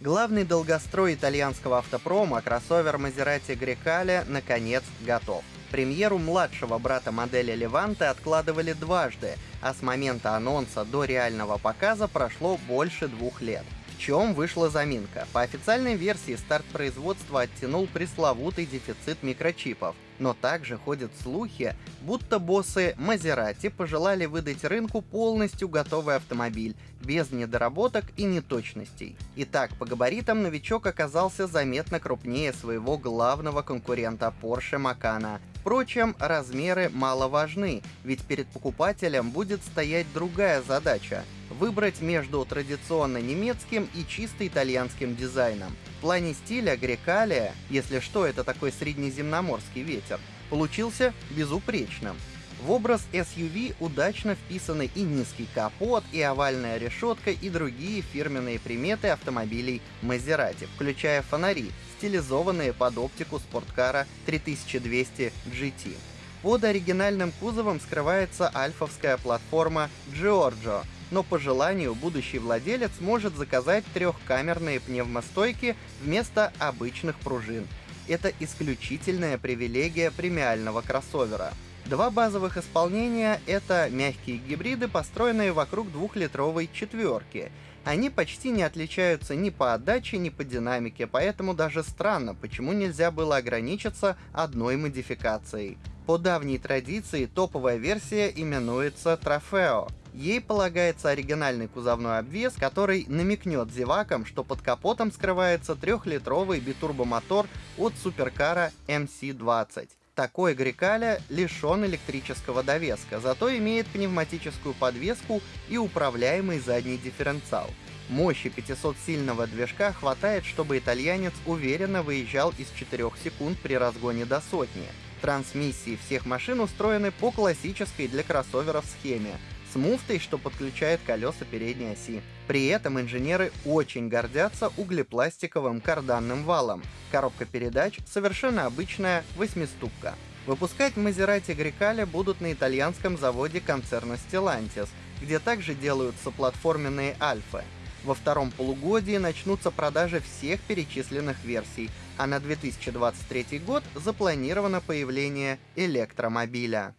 Главный долгострой итальянского автопрома, кроссовер Maserati Grecale, наконец готов. Премьеру младшего брата модели Леванте откладывали дважды, а с момента анонса до реального показа прошло больше двух лет. В чем вышла заминка? По официальной версии старт производства оттянул пресловутый дефицит микрочипов. Но также ходят слухи, будто боссы Мазерати пожелали выдать рынку полностью готовый автомобиль, без недоработок и неточностей. Итак, по габаритам новичок оказался заметно крупнее своего главного конкурента Porsche Macan. Впрочем, размеры мало важны, ведь перед покупателем будет стоять другая задача — выбрать между традиционно немецким и чисто итальянским дизайном. В плане стиля Грекалия, если что, это такой среднеземноморский ветер, получился безупречным. В образ SUV удачно вписаны и низкий капот, и овальная решетка, и другие фирменные приметы автомобилей Maserati, включая фонари, стилизованные под оптику спорткара 3200 GT. Под оригинальным кузовом скрывается альфовская платформа Giorgio, но по желанию будущий владелец может заказать трехкамерные пневмостойки вместо обычных пружин. Это исключительная привилегия премиального кроссовера. Два базовых исполнения — это мягкие гибриды, построенные вокруг двухлитровой четверки. Они почти не отличаются ни по отдаче, ни по динамике, поэтому даже странно, почему нельзя было ограничиться одной модификацией. По давней традиции топовая версия именуется Трофео. Ей полагается оригинальный кузовной обвес, который намекнет зевакам, что под капотом скрывается трехлитровый битурбомотор от суперкара MC20. Такой Грикаля лишен электрического довеска, зато имеет пневматическую подвеску и управляемый задний дифференциал. Мощи 500-сильного движка хватает, чтобы итальянец уверенно выезжал из 4 секунд при разгоне до сотни. Трансмиссии всех машин устроены по классической для кроссоверов схеме, с муфтой, что подключает колеса передней оси. При этом инженеры очень гордятся углепластиковым карданным валом. Коробка передач совершенно обычная восьмиступка. Выпускать Maserati Grecale будут на итальянском заводе концерна Stellantis, где также делаются платформенные Альфы. Во втором полугодии начнутся продажи всех перечисленных версий, а на 2023 год запланировано появление электромобиля.